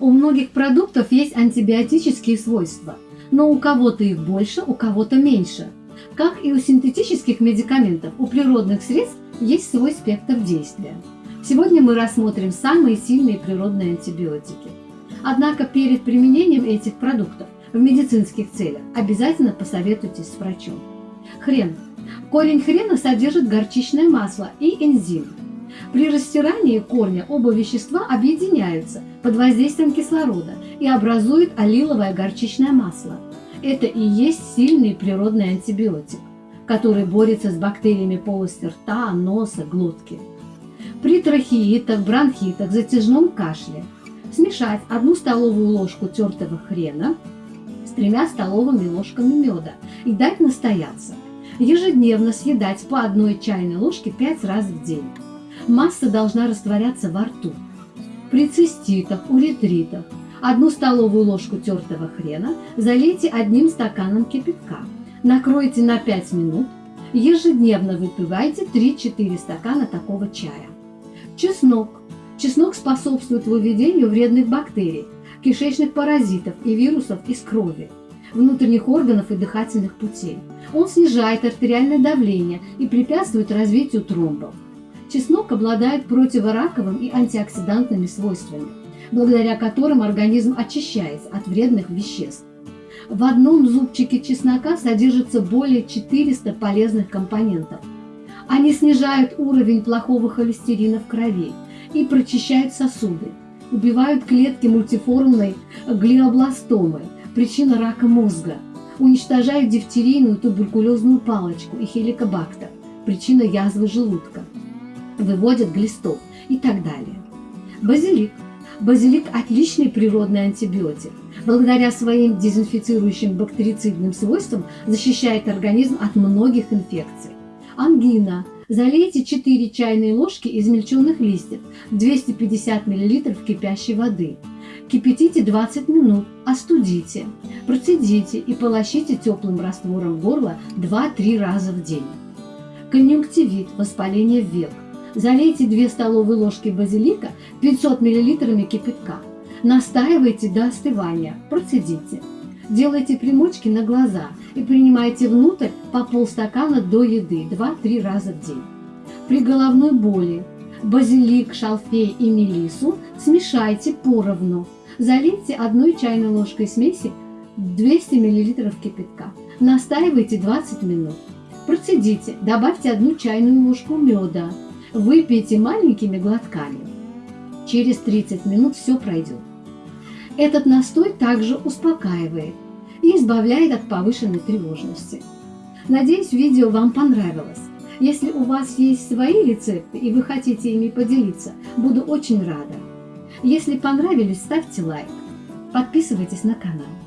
У многих продуктов есть антибиотические свойства, но у кого-то их больше, у кого-то меньше. Как и у синтетических медикаментов, у природных средств есть свой спектр действия. Сегодня мы рассмотрим самые сильные природные антибиотики. Однако перед применением этих продуктов в медицинских целях обязательно посоветуйтесь с врачом. Хрен. Корень хрена содержит горчичное масло и энзим. При растирании корня оба вещества объединяются под воздействием кислорода и образуют аллиловое горчичное масло. Это и есть сильный природный антибиотик, который борется с бактериями полости рта, носа, глотки. При трахеитах, бронхитах, затяжном кашле смешать одну столовую ложку тертого хрена с тремя столовыми ложками меда и дать настояться. Ежедневно съедать по одной чайной ложке 5 раз в день. Масса должна растворяться во рту. При циститах, уретритах одну столовую ложку тертого хрена залейте одним стаканом кипятка. Накройте на 5 минут. Ежедневно выпивайте 3-4 стакана такого чая. Чеснок. Чеснок способствует выведению вредных бактерий, кишечных паразитов и вирусов из крови, внутренних органов и дыхательных путей. Он снижает артериальное давление и препятствует развитию тромбов. Чеснок обладает противораковым и антиоксидантными свойствами, благодаря которым организм очищается от вредных веществ. В одном зубчике чеснока содержится более 400 полезных компонентов. Они снижают уровень плохого холестерина в крови и прочищают сосуды, убивают клетки мультиформной глиобластомы, причина рака мозга, уничтожают дифтерийную туберкулезную палочку и хеликобактер, причина язвы желудка выводят глистов и так далее. Базилик. Базилик – отличный природный антибиотик. Благодаря своим дезинфицирующим бактерицидным свойствам защищает организм от многих инфекций. Ангина. Залейте 4 чайные ложки измельченных листьев в 250 мл кипящей воды. Кипятите 20 минут, остудите, процедите и полощите теплым раствором горла 2-3 раза в день. Конъюнктивит, воспаление век. Залейте 2 столовые ложки базилика 500 мл кипятка. Настаивайте до остывания, процедите. Делайте примочки на глаза и принимайте внутрь по полстакана до еды 2-3 раза в день. При головной боли базилик, шалфей и мелису смешайте поровну. Залейте одной чайной ложкой смеси 200 мл кипятка. Настаивайте 20 минут. Процедите, добавьте одну чайную ложку меда, Выпейте маленькими глотками. Через 30 минут все пройдет. Этот настой также успокаивает и избавляет от повышенной тревожности. Надеюсь, видео вам понравилось. Если у вас есть свои рецепты и вы хотите ими поделиться, буду очень рада. Если понравились, ставьте лайк, подписывайтесь на канал.